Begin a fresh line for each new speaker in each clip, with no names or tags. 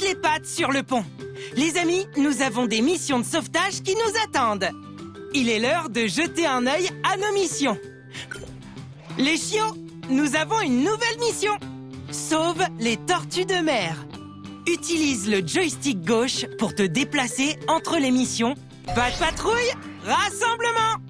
les pattes sur le pont. Les amis, nous avons des missions de sauvetage qui nous attendent. Il est l'heure de jeter un œil à nos missions. Les chiots, nous avons une nouvelle mission. Sauve les tortues de mer. Utilise le joystick gauche pour te déplacer entre les missions. Pas de patrouille, rassemblement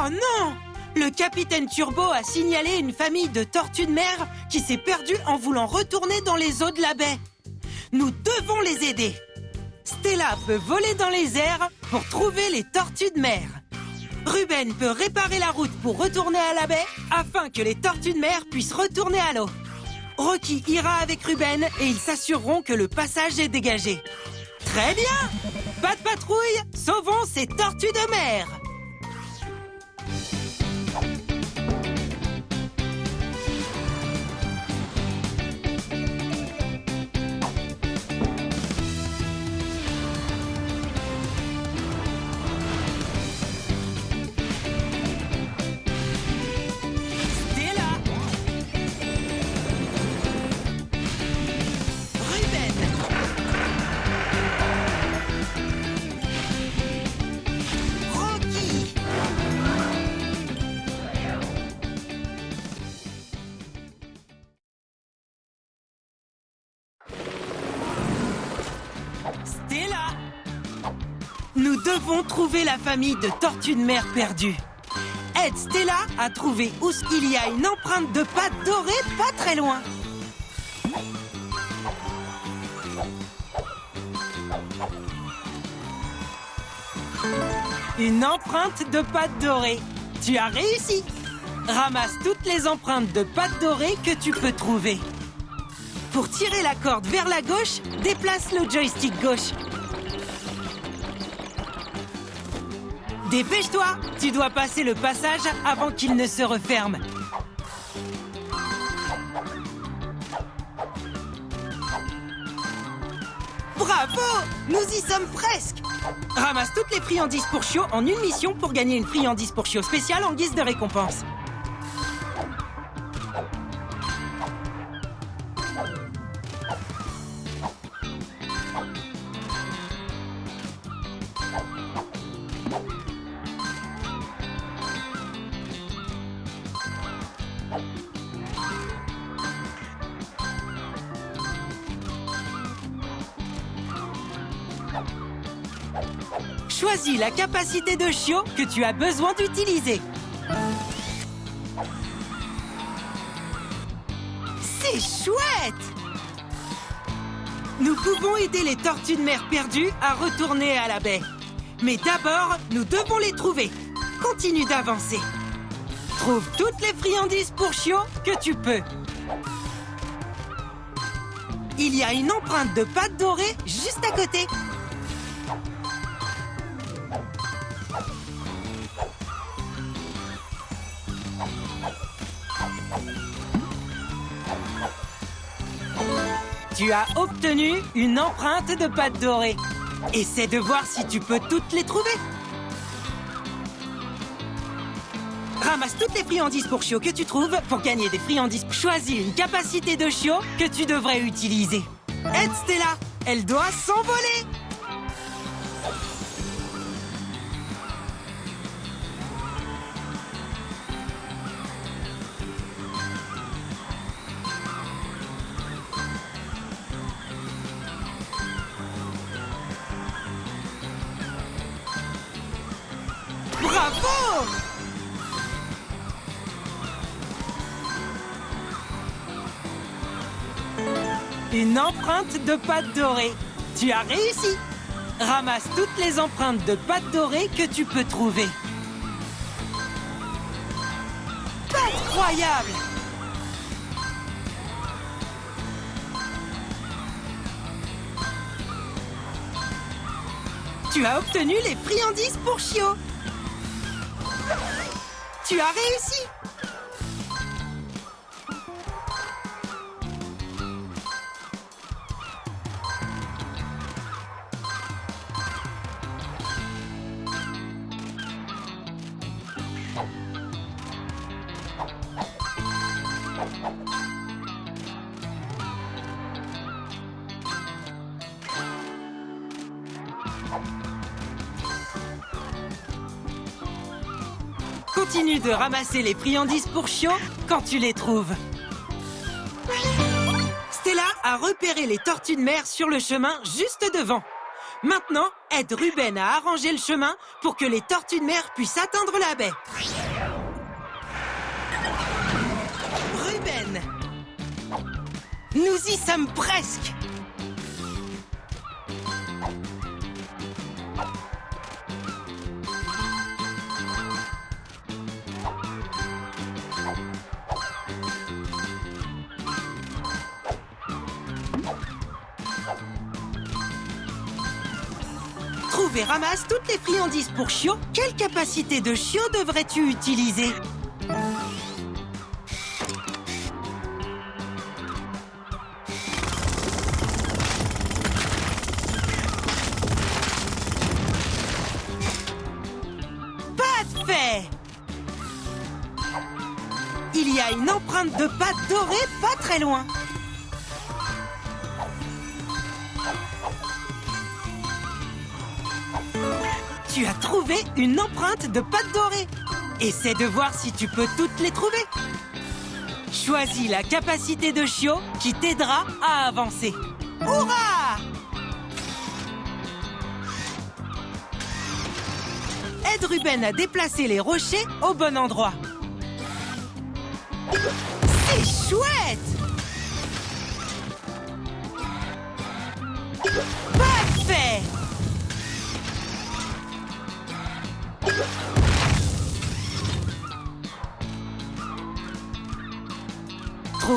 Oh non Le capitaine Turbo a signalé une famille de tortues de mer qui s'est perdue en voulant retourner dans les eaux de la baie. Nous devons les aider. Stella peut voler dans les airs pour trouver les tortues de mer. Ruben peut réparer la route pour retourner à la baie afin que les tortues de mer puissent retourner à l'eau. Rocky ira avec Ruben et ils s'assureront que le passage est dégagé. Très bien Pas de patrouille, sauvons ces tortues de mer Stella Nous devons trouver la famille de tortues de mer perdues. Aide Stella à trouver où il y a une empreinte de pâte dorée pas très loin. Une empreinte de pâte dorée. Tu as réussi. Ramasse toutes les empreintes de pâte dorée que tu peux trouver. Pour tirer la corde vers la gauche, déplace le joystick gauche. Dépêche-toi Tu dois passer le passage avant qu'il ne se referme. Bravo Nous y sommes presque Ramasse toutes les friandises pour chiot en une mission pour gagner une friandise pour chiot spéciale en guise de récompense. Choisis la capacité de chiot que tu as besoin d'utiliser. C'est chouette Nous pouvons aider les tortues de mer perdues à retourner à la baie. Mais d'abord, nous devons les trouver. Continue d'avancer. Trouve toutes les friandises pour chiot que tu peux. Il y a une empreinte de pâte dorée juste à côté. Tu as obtenu une empreinte de pâte dorée. Essaie de voir si tu peux toutes les trouver. Ramasse toutes les friandises pour chiot que tu trouves pour gagner des friandises. Choisis une capacité de chiot que tu devrais utiliser. Aide Stella, elle doit s'envoler. Une empreinte de pâte dorée. Tu as réussi. Ramasse toutes les empreintes de pâte dorée que tu peux trouver. Incroyable Tu as obtenu les friandises pour Chio Tu as réussi Continue de ramasser les friandises pour Chio quand tu les trouves. Stella a repéré les tortues de mer sur le chemin juste devant. Maintenant, aide Ruben à arranger le chemin pour que les tortues de mer puissent atteindre la baie. Ruben Nous y sommes presque Trouve et ramasse toutes les friandises pour Chio. Quelle capacité de Chio devrais-tu utiliser Pas de fait Il y a une empreinte de pâte dorée pas très loin. Tu as trouvé une empreinte de pâte dorée. Essaie de voir si tu peux toutes les trouver. Choisis la capacité de Chio qui t'aidera à avancer. Hurrah Aide Ruben à déplacer les rochers au bon endroit. C'est chouette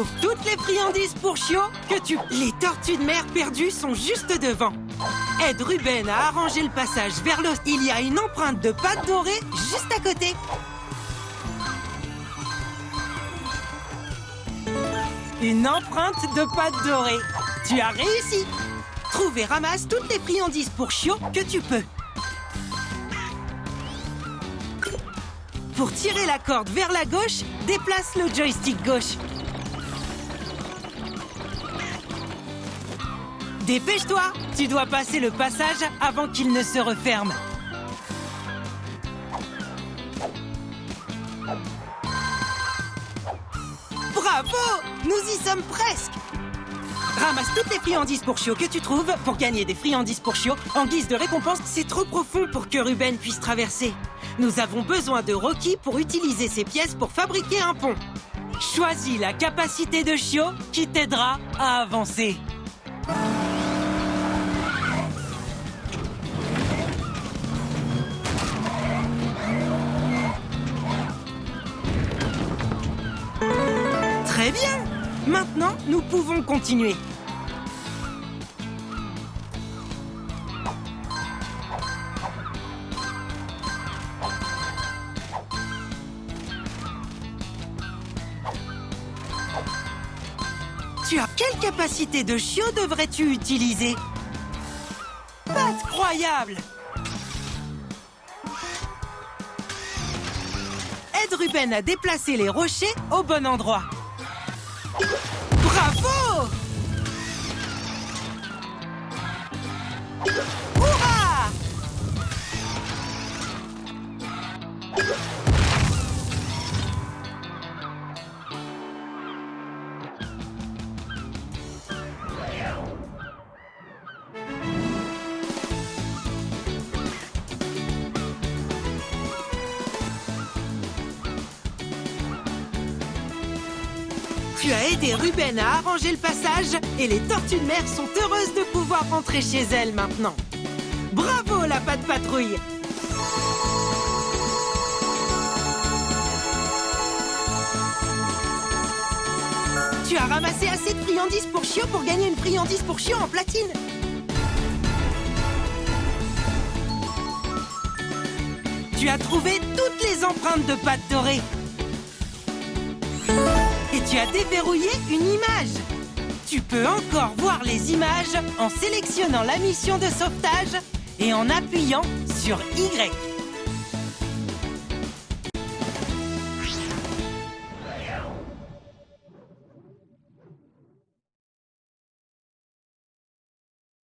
Trouve toutes les friandises pour Chio que tu... Les tortues de mer perdues sont juste devant. Aide Ruben à arranger le passage vers l'os. Il y a une empreinte de pâte dorée juste à côté. Une empreinte de pâte dorée. Tu as réussi. Trouve et ramasse toutes les friandises pour Chio que tu peux. Pour tirer la corde vers la gauche, déplace le joystick gauche. Dépêche-toi Tu dois passer le passage avant qu'il ne se referme. Bravo Nous y sommes presque Ramasse toutes les friandises pour Chio que tu trouves pour gagner des friandises pour Chio. En guise de récompense, c'est trop profond pour que Ruben puisse traverser. Nous avons besoin de Rocky pour utiliser ces pièces pour fabriquer un pont. Choisis la capacité de Chio qui t'aidera à avancer. Maintenant, nous pouvons continuer. Tu as quelle capacité de chiot devrais-tu utiliser? Pas croyable Aide Ruben à déplacer les rochers au bon endroit. Tu as aidé Ruben à arranger le passage et les tortues de mer sont heureuses de pouvoir rentrer chez elles maintenant. Bravo la patte patrouille Tu as ramassé assez de friandises pour Chio pour gagner une friandise pour Chio en platine Tu as trouvé toutes les empreintes de pâte dorée. Tu as déverrouillé une image. Tu peux encore voir les images en sélectionnant la mission de sauvetage et en appuyant sur Y.